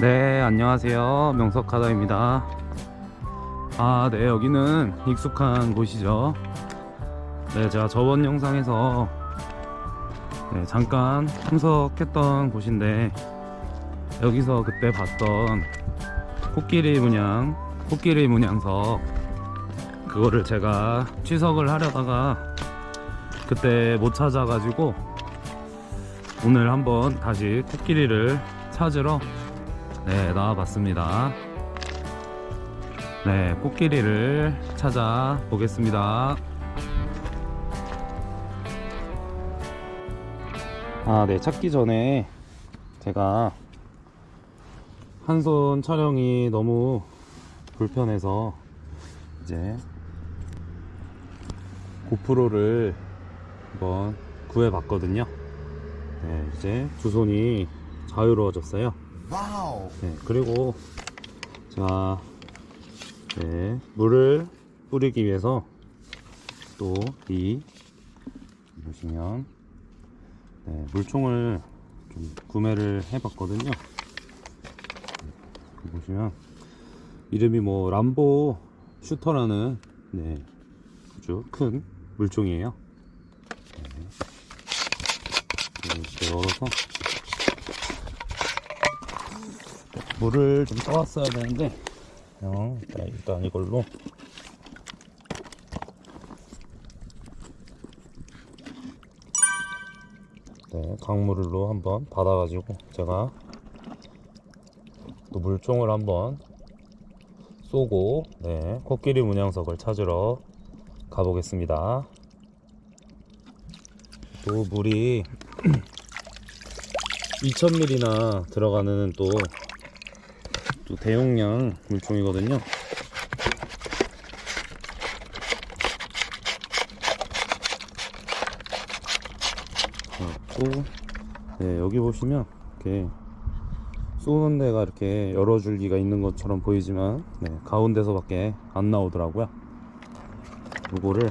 네 안녕하세요. 명석하다입니다. 아네 여기는 익숙한 곳이죠. 네 제가 저번 영상에서 네, 잠깐 참석했던 곳인데 여기서 그때 봤던 코끼리 문양 코끼리 문양석 그거를 제가 취석을 하려다가 그때 못 찾아가지고 오늘 한번 다시 코끼리를 찾으러 네 나와봤습니다. 네 코끼리를 찾아 보겠습니다. 아 네 찾기 전에 제가 한 손 촬영이 너무 불편해서 이제 고프로를 한번 구해봤거든요. 네 이제 두 손이 자유로워졌어요 와우. 네, 그리고 자, 네, 물을 뿌리기 위해서 또 이 보시면 네, 물총을 좀 구매를 해봤거든요. 네, 보시면 이름이 뭐 람보 슈터라는 네, 아주 큰 물총이에요. 네. 이렇게 열어서 물을 좀 떠왔어야 되는데. 어, 일단, 일단 이걸로. 네, 강물로 한번 받아가지고 제가 또 물총을 한번 쏘고 네, 코끼리 문양석을 찾으러 가보겠습니다. 또 물이 2000ml나 들어가는 또 또 대용량 물총이거든요. 또 네, 여기 보시면 이렇게 쏘는 데가 이렇게 여러 줄기가 있는 것처럼 보이지만 네, 가운데서밖에 안 나오더라고요. 요거를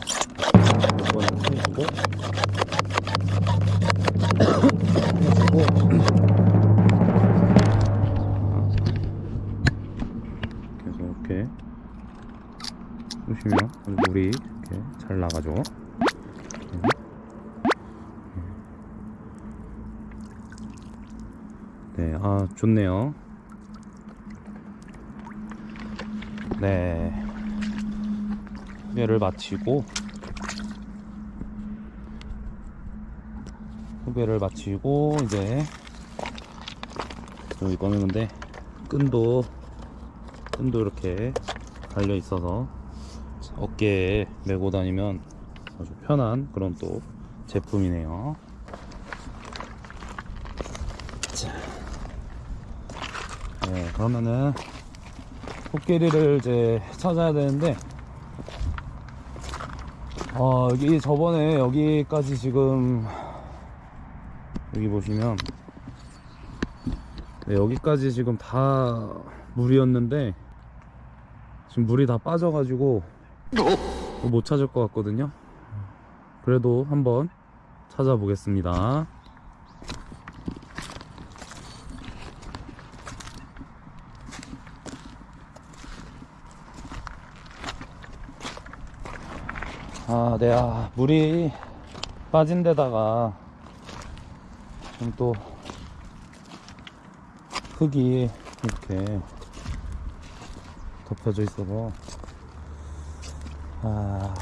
보시면 물이 이렇게 잘 나가죠. 네, 아 좋네요. 네, 후배를 마치고 후배를 마치고 이제 여기 꺼내는데 끈도 끈도 이렇게 달려 있어서 어깨에 메고 다니면 아주 편한 그런 또 제품이네요. 자, 네, 그러면은 코끼리를 이제 찾아야 되는데, 어, 여기 저번에 여기까지 지금 여기 보시면 네, 여기까지 지금 다 물이었는데 지금 물이 다 빠져가지고 못 찾을 것 같거든요. 그래도 한번 찾아보겠습니다. 아, 네, 아, 물이 빠진 데다가 지금 또 흙이 이렇게 덮여져 있어서 아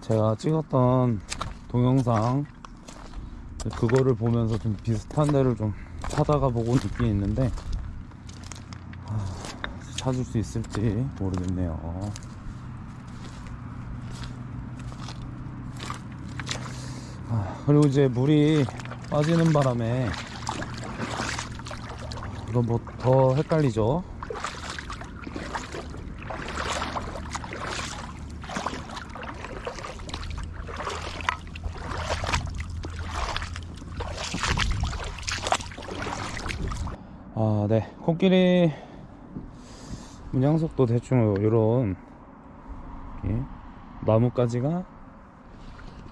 제가 찍었던 동영상 그거를 보면서 좀 비슷한 데를 좀 찾아가 보고 있긴 있는데 아, 찾을 수 있을지 모르겠네요. 아, 그리고 이제 물이 빠지는 바람에 이거 뭐더 헷갈리죠? 아, 네. 코끼리 문양석도 대충 요런 나뭇가지가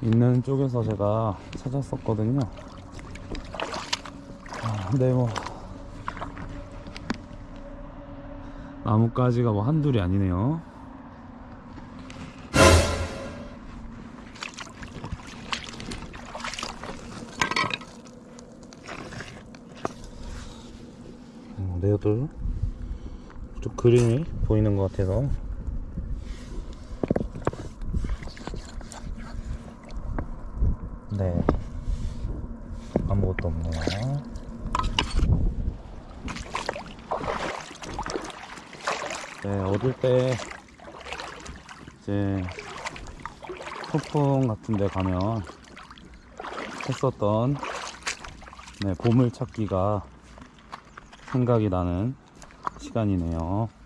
있는 쪽에서 제가 찾았었거든요. 아, 근데 뭐 나뭇가지가 뭐 한둘이 아니네요. 음, 내도 좀 그림이 보이는 것 같아서. 네. 아무것도 없네요 네 얻을 때 이제 소풍 같은 데 가면 했었던 네, 보물 찾기가 생각이 나는 시간이네요.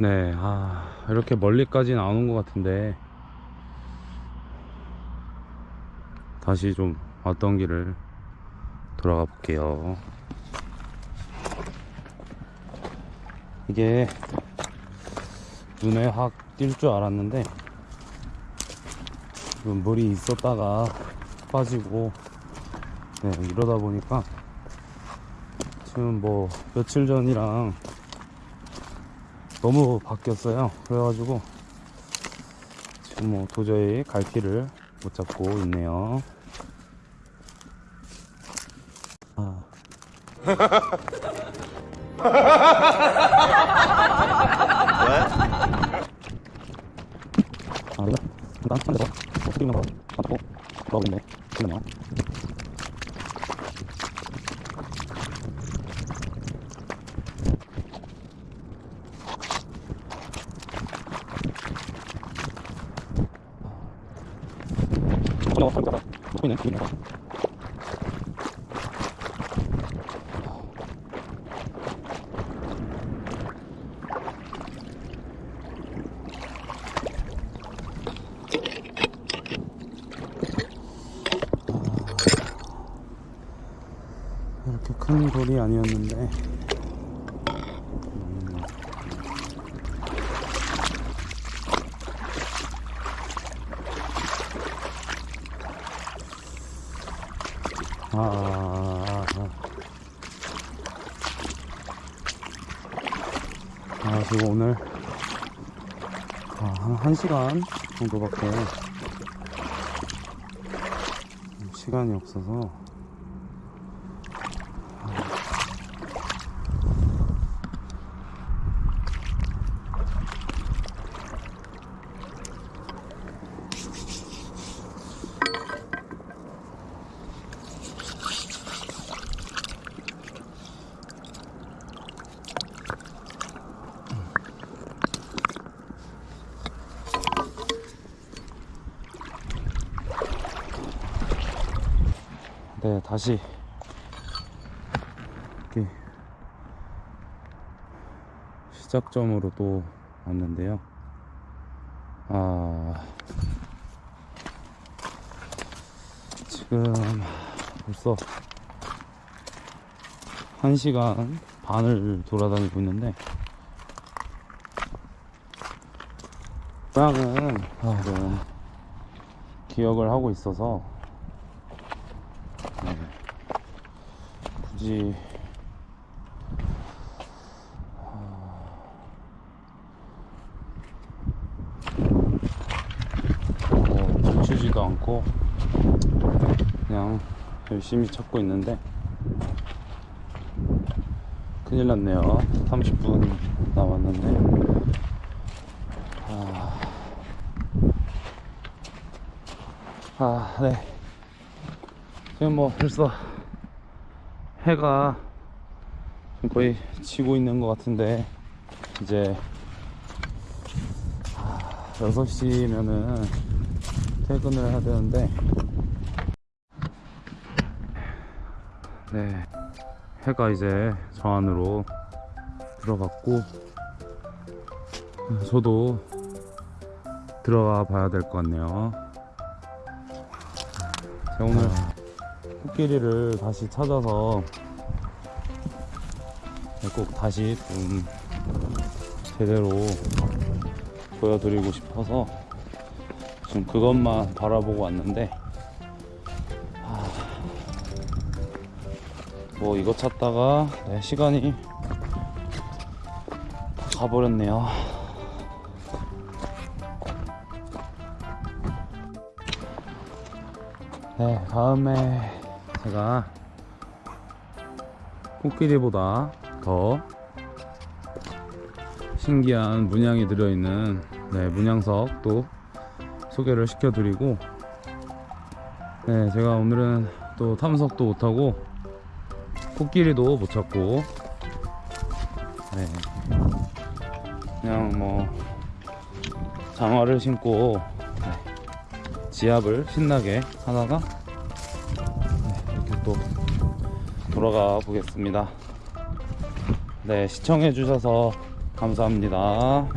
네, 아, 이렇게 멀리까지 나오는 것 같은데, 다시 좀 왔던 길을 돌아가 볼게요. 이게 눈에 확 띌 줄 알았는데 물이 있었다가 빠지고 네, 이러다 보니까 지금 뭐 며칠 전이랑 너무 바뀌었어요. 그래가지고 지금 뭐 도저히 갈 길을 못 잡고 있네요. 아. 아, 이거 일단 한 대서 어떻게 있는 거 받고 넣어보겠네. 그러네요. 어, 어, 먹고 있네. 여기 있네. 이렇게 큰 돌이 아니었는데 아, 아, 아. 아, 지금 오늘 아, 한 1시간 정도밖에 시간이 없어서 네, 다시 이렇게 시작점으로 또 왔는데요. 아, 지금 벌써 1시간 반을 돌아다니고 있는데 고향은 아, 네, 기억을 하고 있어서 굳이 뭐 멈추지도 않고 그냥 열심히 찾고 있는데 큰일 났네요. 30분 남았는데. 아, 아 네. 지금 뭐 벌써 해가 거의 지고 있는 것 같은데 이제 6시면은 퇴근을 해야 되는데. 네 해가 이제 저 안으로 들어갔고 저도 들어가 봐야 될 것 같네요. 오늘 코끼리를 다시 찾아서 네, 꼭 다시 좀 제대로 보여드리고 싶어서 지금 그것만 바라보고 왔는데 하, 뭐 이거 찾다가 네, 시간이 다 가버렸네요. 네, 다음에 제가 코끼리보다 더 신기한 문양이 들어있는 네, 문양석도 소개를 시켜드리고 네, 제가 오늘은 또 탐석도 못하고 코끼리도 못 찾고 네, 그냥 뭐 장화를 신고 네, 지압을 신나게 하다가 또 돌아가 보겠습니다. 네, 시청해 주셔서 감사합니다.